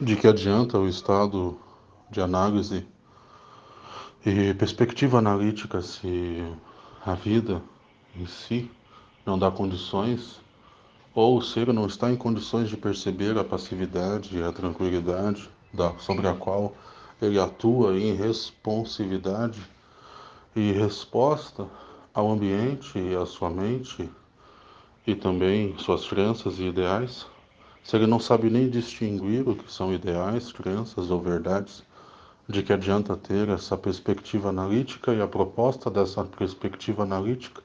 De que adianta o estado de análise e perspectiva analítica se a vida em si não dá condições ou o ser não está em condições de perceber a passividade e a tranquilidade da, sobre a qual ele atua em responsividade e resposta ao ambiente e à sua mente e também suas crenças e ideais, se ele não sabe nem distinguir o que são ideais, crenças ou verdades, de que adianta ter essa perspectiva analítica e a proposta dessa perspectiva analítica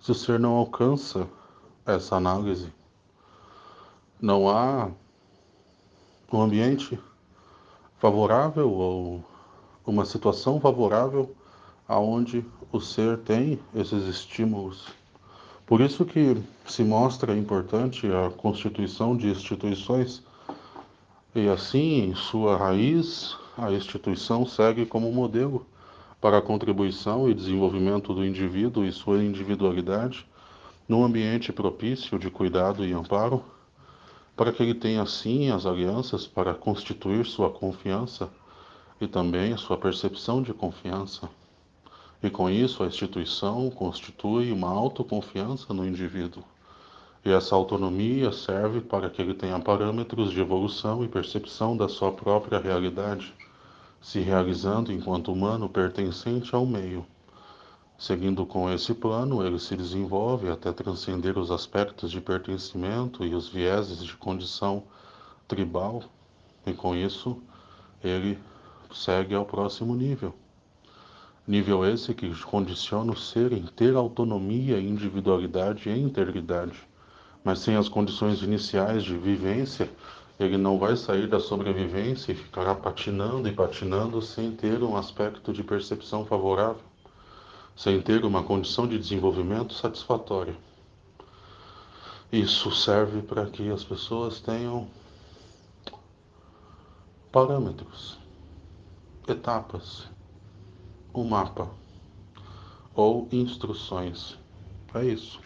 se o ser não alcança essa análise? Não há um ambiente favorável ou uma situação favorável aonde o ser tem esses estímulos. Por isso que se mostra importante a constituição de instituições e assim, em sua raiz, a instituição segue como modelo para a contribuição e desenvolvimento do indivíduo e sua individualidade num ambiente propício de cuidado e amparo, para que ele tenha assim as alianças para constituir sua confiança e também sua percepção de confiança. E com isso, a instituição constitui uma autoconfiança no indivíduo. E essa autonomia serve para que ele tenha parâmetros de evolução e percepção da sua própria realidade, se realizando enquanto humano pertencente ao meio. Seguindo com esse plano, ele se desenvolve até transcender os aspectos de pertencimento e os vieses de condição tribal, e com isso ele segue ao próximo nível. Nível esse que condiciona o ser em ter autonomia, individualidade e integridade. Mas sem as condições iniciais de vivência, ele não vai sair da sobrevivência e ficará patinando e patinando sem ter um aspecto de percepção favorável, sem ter uma condição de desenvolvimento satisfatória. Isso serve para que as pessoas tenham parâmetros, etapas, um mapa ou instruções. É isso.